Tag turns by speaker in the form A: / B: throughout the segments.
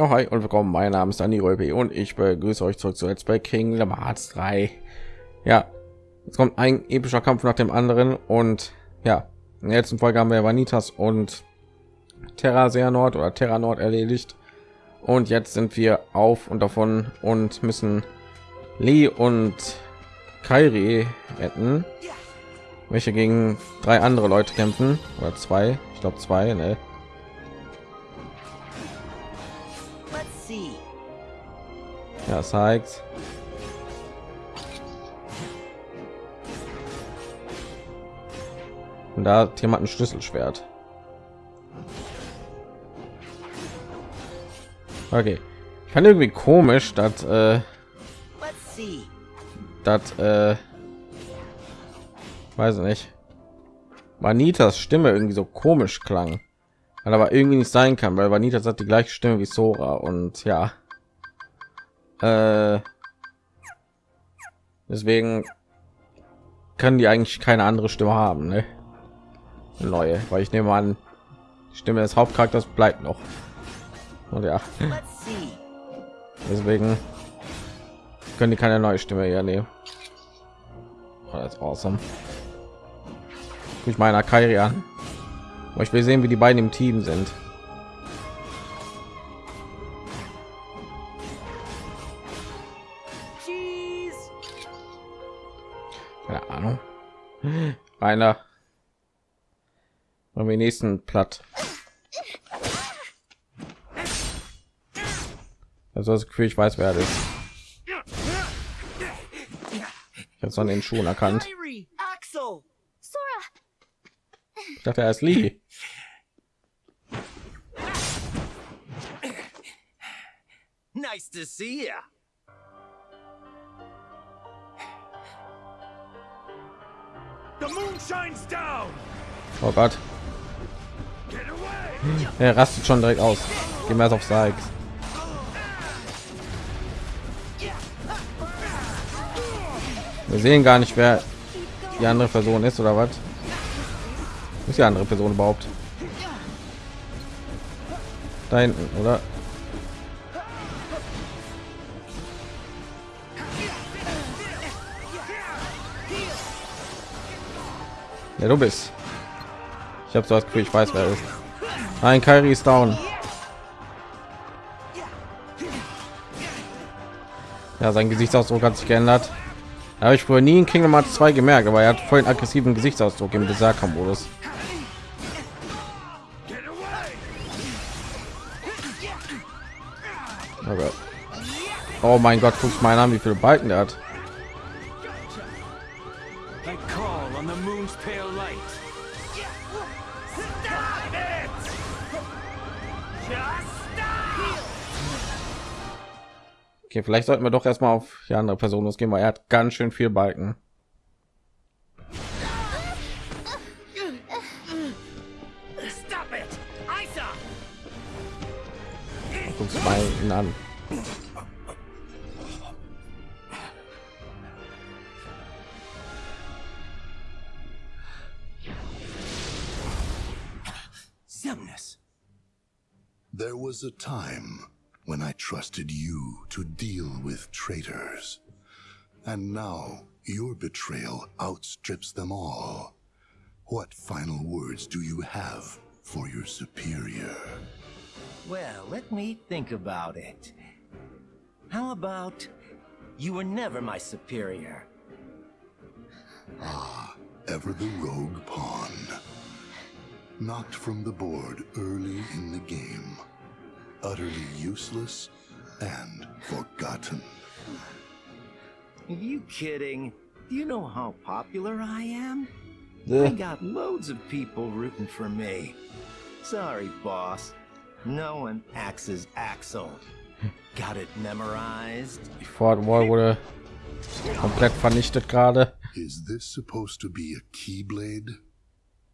A: Ja, hi und willkommen. Mein Name ist Dani Röbi und ich begrüße euch zurück zu Let's Play Kingdom Hearts 3. Ja, jetzt kommt ein epischer Kampf nach dem anderen und ja, in der letzten Folge haben wir Vanitas und Terra sehr Nord oder Terra Nord erledigt und jetzt sind wir auf und davon und müssen Lee und Kairi retten, welche gegen drei andere Leute kämpfen oder zwei, ich glaube zwei, ne? Ja, Sykes. Und da hat jemand ein Schlüsselschwert. Okay. Ich fand irgendwie komisch, dass äh, das äh, weiß ich nicht. Vanitas Stimme irgendwie so komisch klang. Aber irgendwie nicht sein kann, weil Vanitas hat die gleiche Stimme wie Sora und ja. Äh, deswegen können die eigentlich keine andere Stimme haben, ne? Neue, weil ich nehme an, die Stimme des Hauptcharakters bleibt noch. Und ja, deswegen können die keine neue Stimme hier nehmen. Oh, das ist awesome. Ich meine Kairi an. Ich will sehen, wie die beiden im Team sind. Einer am nächsten platt. Also das Gefühl, ich weiß wer das ist. Ich habe es an den Schuhen erkannt. Ich dachte er ist Lee.
B: Nice to see you.
A: Oh Gott. Er rastet schon direkt aus. Gehen wir auf Sykes. Wir sehen gar nicht, wer die andere Person ist oder was. Ist die andere Person überhaupt? Da hinten, oder? Ja, du bist. Ich habe so das Gefühl, ich weiß, wer ist. Ein Kairi ist down. Ja, sein Gesichtsausdruck hat sich geändert. Habe ich früher nie in Kingdom Hearts 2 gemerkt, aber er hat voll einen aggressiven Gesichtsausdruck im Berserker-Modus. Oh, mein Gott, guck mal an, wie viele Balken der hat. Okay, vielleicht sollten wir doch erstmal auf die andere Person losgehen, weil er hat ganz schön viel Balken. Guck's mal ihn an.
C: There was a time when I trusted you to deal with traitors. And now your betrayal outstrips them all. What final words do you have for your superior?
B: Well, let me think about it. How about you were never my superior?
C: Ah, ever the rogue pawn. Knocked from the board early in the game utterly useless and forgotten.
B: Are you kidding? Do you know how popular I am? I got loads of people rooting for me. Sorry, boss. No one axes Axel. Got it memorized?
A: Die Fortwall wurde komplett vernichtet gerade.
C: Is this supposed to be a keyblade?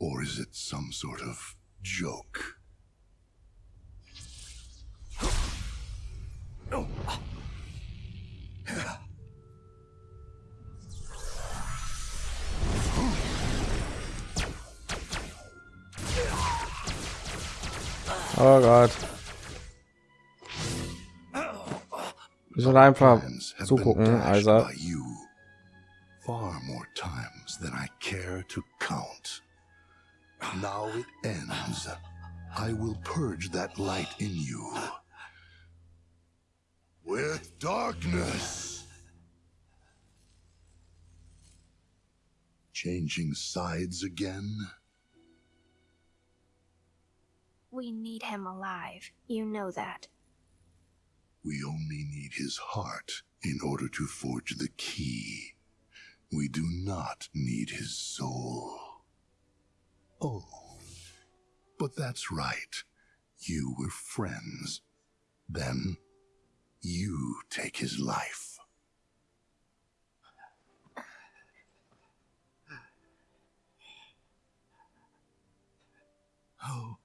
C: Or is it some sort of joke? Oh
A: Gott. Wir sollen einfach zugucken, also.
C: I will purge that light in you. With darkness. Changing sides again?
D: We need him alive. You know that.
C: We only need his heart in order to forge the key. We do not need his soul. Oh, but that's right. You were friends. Then, you take his life.
E: Who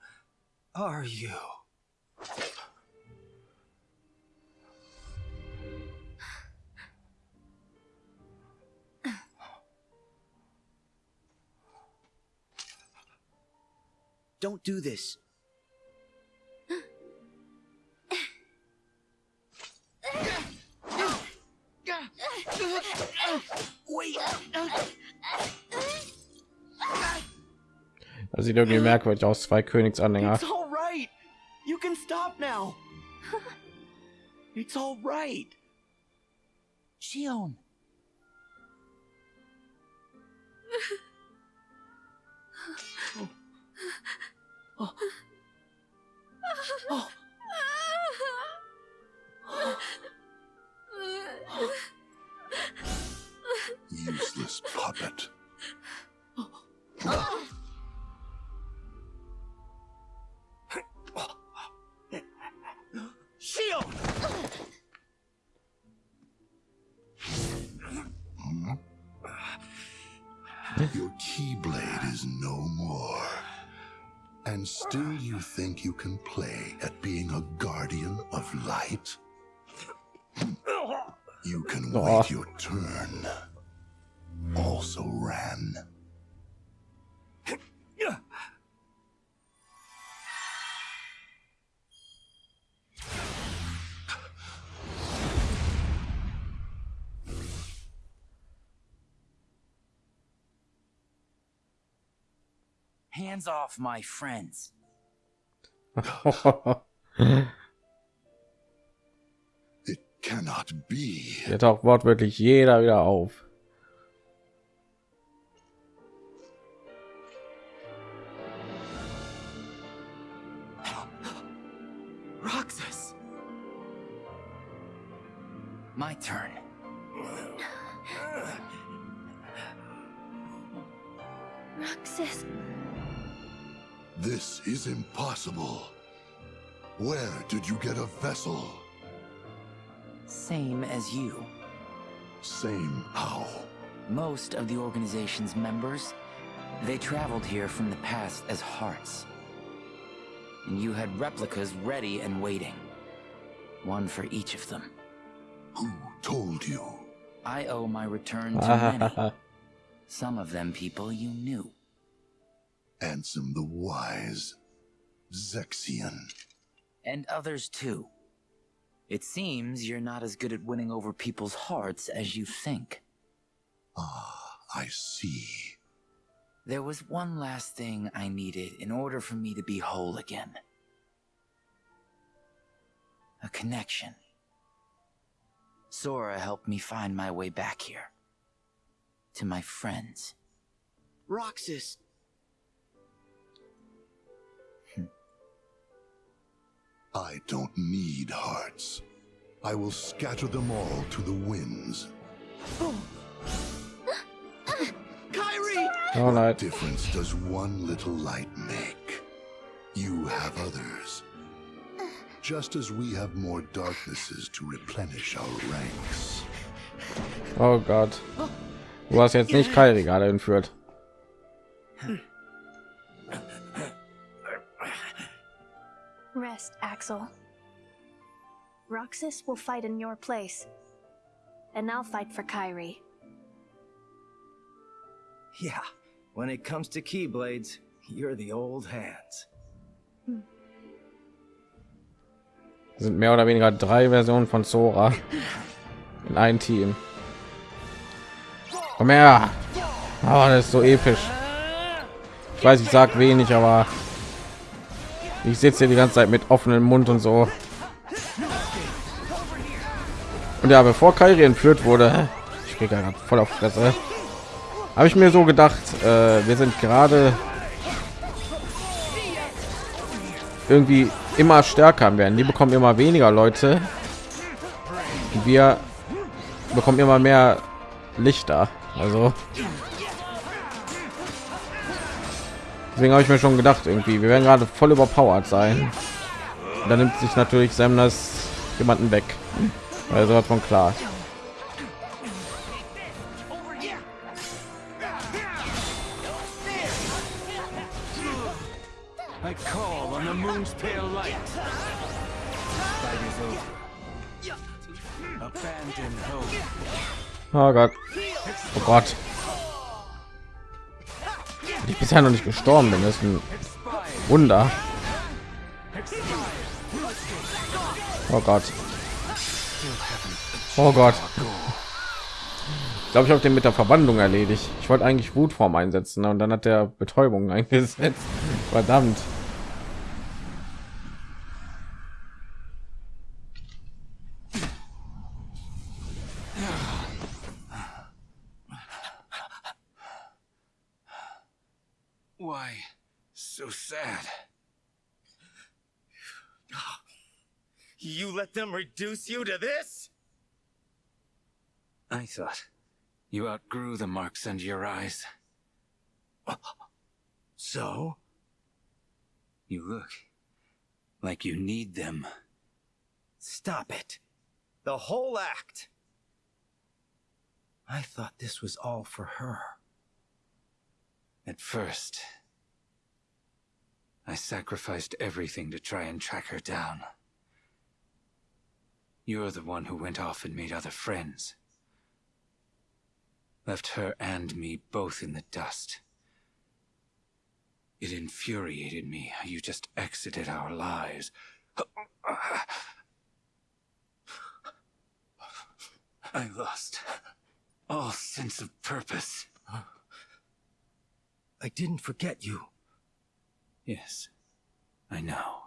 E: are you? Don't do this. Wait.
A: Das sieht irgendwie merkwürdig aus, zwei Königsanhänger.
F: It's all right. You can stop now. It's all right.
E: Xion.
F: Oh. Oh.
C: Useless puppet.
F: Shield!
C: Your keyblade is no more. And still you think you can play at being a guardian of light? You can
A: Aw.
C: wait your turn. Also ran.
E: Hands off my friends.
C: It cannot be.
A: Hier taucht wortwörtlich jeder wieder auf.
F: Roxas!
E: My turn.
D: Roxas,
C: This is impossible. Where did you get a vessel?
E: Same as you.
C: Same how?
E: Most of the organization's members, they traveled here from the past as hearts. And you had replicas ready and waiting. One for each of them.
C: Who told you?
E: I owe my return to many. Some of them people you knew.
C: Ansem the Wise. Zexion.
E: And others too. It seems you're not as good at winning over people's hearts as you think.
C: Ah, I see.
E: There was one last thing I needed in order for me to be whole again. A connection. Sora helped me find my way back here. To my friends.
F: Roxas!
C: I don't need hearts. I will scatter them all to the winds.
F: Kairi!
A: Oh nein.
C: Difference does one little light make? You have others. Just as we have more darknesses to replenish our ranks.
A: Oh Gott. Du hast jetzt nicht Kairi gerade entführt.
D: Axel. Roxas will fight in your place. And I'll fight for Kyrie.
E: Yeah, when it comes to Keyblades, you're the old hands.
A: sind mehr oder weniger drei Versionen von Sora in ein Team. Komm her. Oh, das ist so episch. Ich weiß, ich sag wenig, aber ich sitze hier die ganze Zeit mit offenem Mund und so. Und ja, bevor Kairi entführt wurde, ich kriege gerade voll auf Fresse, habe ich mir so gedacht, äh, wir sind gerade irgendwie immer stärker werden. Die bekommen immer weniger Leute. Wir bekommen immer mehr Lichter. Also deswegen habe ich mir schon gedacht, irgendwie wir werden gerade voll überpowered sein. Und dann nimmt sich natürlich Sam das jemanden weg. Also klar.
G: Over. Abandon hope.
A: Oh Gott. Oh Gott. Ich bisher noch nicht gestorben bin, das ist ein Wunder. Oh Gott. Oh Gott. Ich glaube, ich habe den mit der Verwandlung erledigt. Ich wollte eigentlich Wutform einsetzen und dann hat der Betäubung eingesetzt. Verdammt.
B: Let them reduce you to this?
G: I thought you outgrew the marks under your eyes.
B: So?
G: You look like you need them.
B: Stop it. The whole act. I thought this was all for her.
G: At first, I sacrificed everything to try and track her down. You're the one who went off and made other friends. Left her and me both in the dust. It infuriated me how you just exited our lives. I lost all sense of purpose.
B: I didn't forget you.
G: Yes, I know.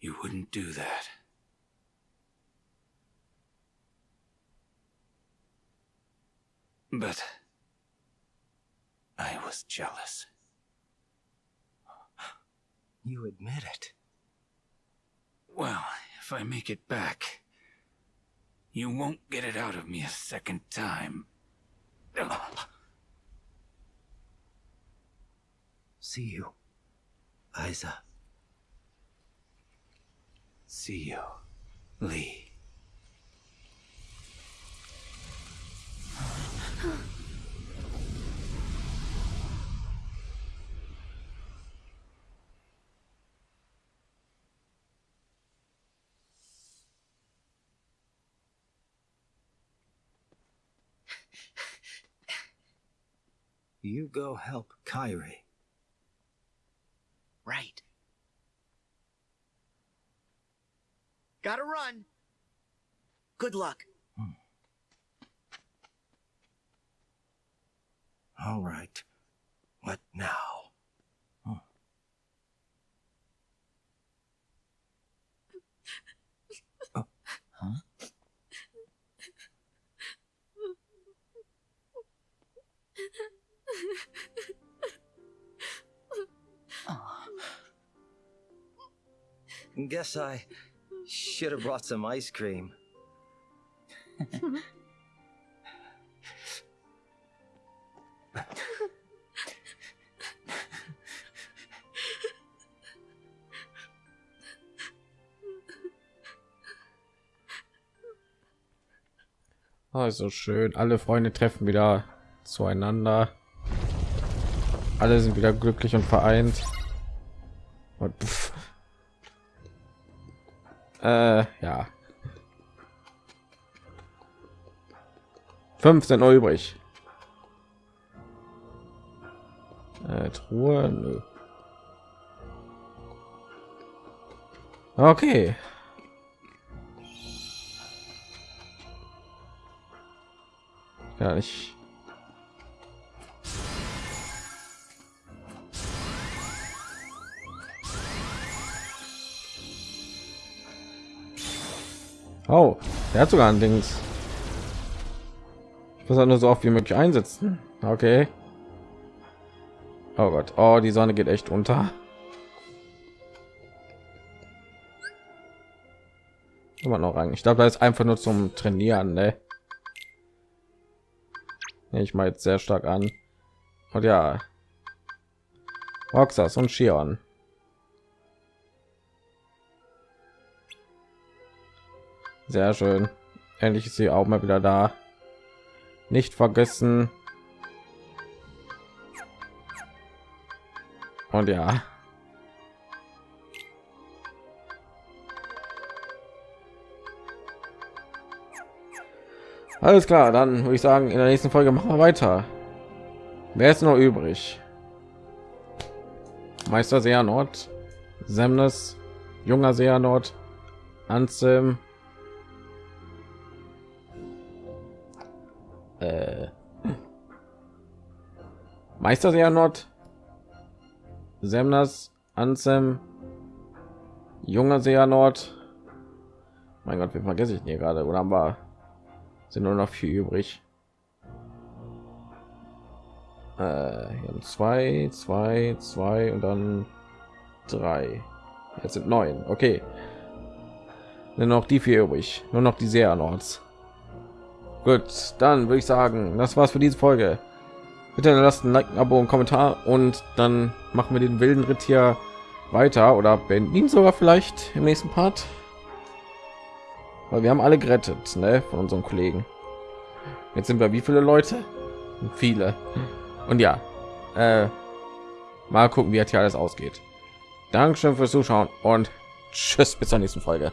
G: You wouldn't do that. But I was jealous.
B: You admit it.
G: Well, if I make it back, you won't get it out of me a second time.
B: See you, Isa.
G: See you, Lea.
B: You go help Kairi.
F: Right. Gotta run. Good luck.
B: All right. What now? Hmm. Oh, huh? Guess I should have brought some ice cream.
A: Also schön. Alle Freunde treffen wieder zueinander. Alle sind wieder glücklich und vereint. Und. Äh, ja. 15 Euro übrig. Äh, Truhe, nö. Okay. Gar nicht. Oh, der hat sogar ein Dings. Ich muss auch nur so oft wie möglich einsetzen. Okay. Oh Gott. Oh, die Sonne geht echt unter. Immer noch rein. Ich glaube, da ist einfach nur zum Trainieren, ne? Ich mal jetzt sehr stark an. Und ja. Roxas und Shion. Sehr schön. Endlich ist sie auch mal wieder da. Nicht vergessen. Und ja. Alles klar, dann würde ich sagen, in der nächsten Folge machen wir weiter. Wer ist noch übrig? Meister Seanort, Semnes, junger Seanort, Anselm, äh, Meister Seanort, Semnas, Ansem, junger Seanort. Mein Gott, wie vergesse ich hier gerade? Oder haben wir sind nur noch vier übrig. Äh, zwei, zwei, zwei und dann drei. Jetzt sind neun. Okay. Nur noch die vier übrig. Nur noch die sehr Nords. Gut, dann würde ich sagen, das war's für diese Folge. Bitte lasst ein Like, ein Abo und Kommentar und dann machen wir den wilden Ritt hier weiter oder beenden ihn sogar vielleicht im nächsten Part weil wir haben alle gerettet ne, von unseren kollegen. Jetzt sind wir wie viele leute? Viele. Und ja äh, mal gucken wie jetzt hier alles ausgeht. Dankeschön fürs zuschauen und tschüss bis zur nächsten folge